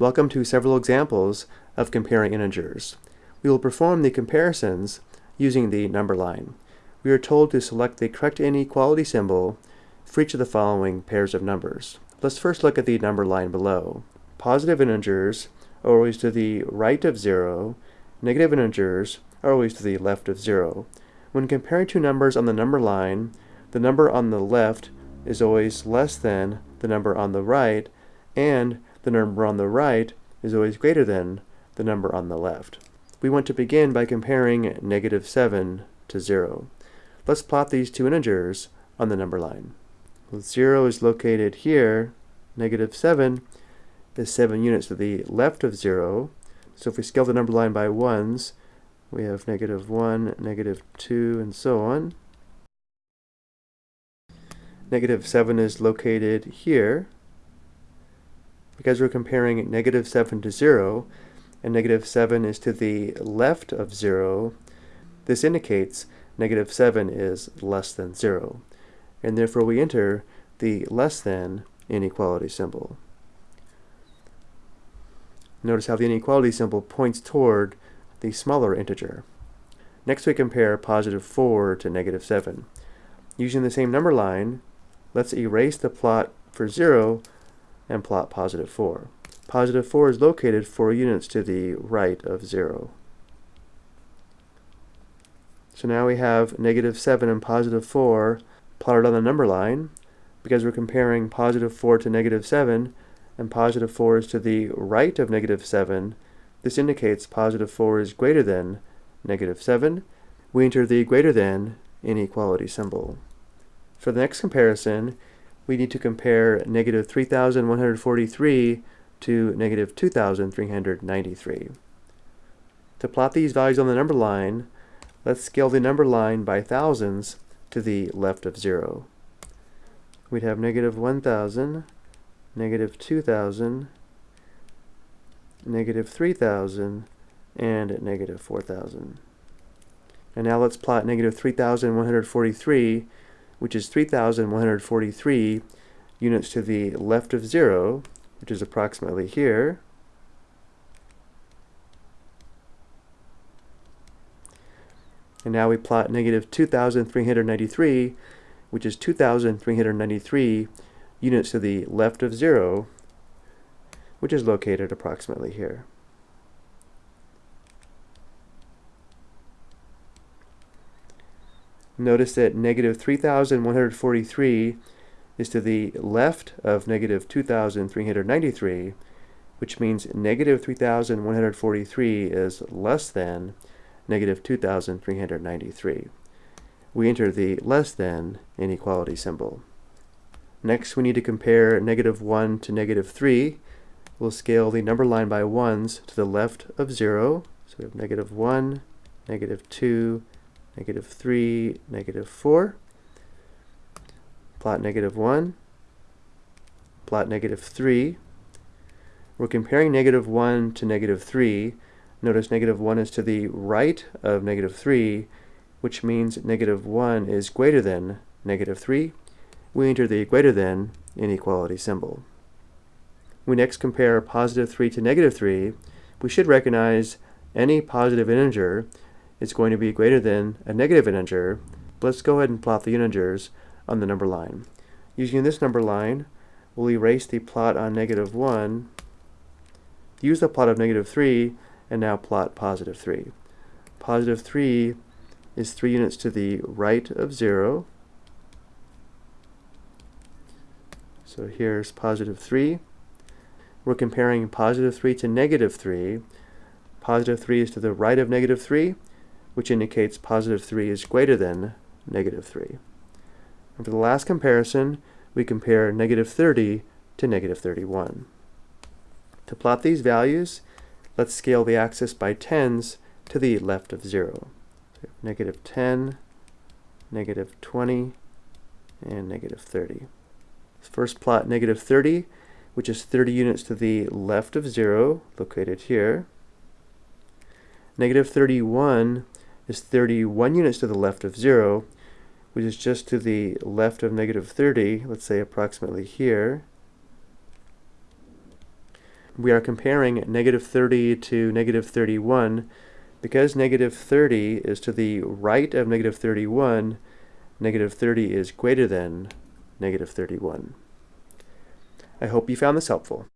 Welcome to several examples of comparing integers. We will perform the comparisons using the number line. We are told to select the correct inequality symbol for each of the following pairs of numbers. Let's first look at the number line below. Positive integers are always to the right of 0, negative integers are always to the left of 0. When comparing two numbers on the number line, the number on the left is always less than the number on the right, and the number on the right is always greater than the number on the left. We want to begin by comparing negative 7 to 0. Let's plot these two integers on the number line. Well, 0 is located here, negative 7 is 7 units to the left of 0. So if we scale the number line by 1s, we have negative 1, negative 2, and so on. Negative 7 is located here, because we're comparing negative 7 to 0, and negative 7 is to the left of 0, this indicates negative 7 is less than 0. And therefore we enter the less than inequality symbol. Notice how the inequality symbol points toward the smaller integer. Next we compare positive 4 to negative 7. Using the same number line, let's erase the plot for 0 and plot positive 4. Positive 4 is located 4 units to the right of 0. So now we have negative 7 and positive 4 plotted on the number line. Because we're comparing positive 4 to negative 7, and positive 4 is to the right of negative 7, this indicates positive 4 is greater than negative 7. We enter the greater than inequality symbol. For the next comparison, we need to compare negative 3,143 to negative 2,393. To plot these values on the number line, let's scale the number line by thousands to the left of 0. We'd have negative 1,000, negative 2,000, negative 3,000, and negative 4,000. And now let's plot negative 3,143 which is 3,143 units to the left of 0, which is approximately here. And now we plot negative 2,393, which is 2,393 units to the left of 0, which is located approximately here. Notice that negative 3,143 is to the left of negative 2,393, which means negative 3,143 is less than negative 2,393. We enter the less than inequality symbol. Next, we need to compare negative 1 to negative 3. We'll scale the number line by 1s to the left of 0. So we have negative 1, negative 2, negative 3, negative 4. Plot negative 1, plot negative 3. We're comparing negative 1 to negative 3. Notice negative 1 is to the right of negative 3, which means negative 1 is greater than negative 3. We enter the greater than inequality symbol. We next compare positive 3 to negative 3. We should recognize any positive integer is going to be greater than a negative integer, let's go ahead and plot the integers on the number line. Using this number line, we'll erase the plot on negative 1, use the plot of negative 3, and now plot positive 3. Positive 3 is 3 units to the right of 0. So here's positive 3. We're comparing positive 3 to negative 3. Positive 3 is to the right of negative 3, which indicates positive 3 is greater than negative 3. And for the last comparison, we compare negative 30 to negative 31. To plot these values, let's scale the axis by tens to the left of 0. So negative 10, negative 20, and negative 30. Let's first plot negative 30, which is 30 units to the left of 0, located here. Negative 31 is 31 units to the left of 0, which is just to the left of negative 30, let's say approximately here. we are comparing negative 30 to negative 31. Because negative 30 is to the right of negative 31, negative 30 is greater than negative 31. I hope you found this helpful.